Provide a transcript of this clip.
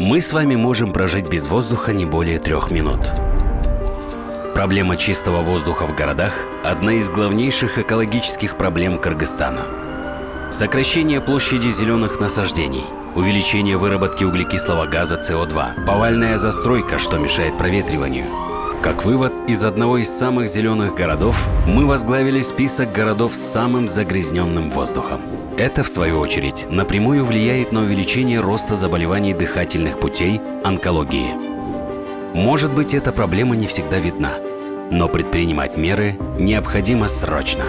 Мы с вами можем прожить без воздуха не более трех минут. Проблема чистого воздуха в городах – одна из главнейших экологических проблем Кыргызстана. Сокращение площади зеленых насаждений, увеличение выработки углекислого газа СО2, повальная застройка, что мешает проветриванию. Как вывод, из одного из самых зеленых городов мы возглавили список городов с самым загрязненным воздухом. Это, в свою очередь, напрямую влияет на увеличение роста заболеваний дыхательных путей, онкологии. Может быть, эта проблема не всегда видна, но предпринимать меры необходимо срочно.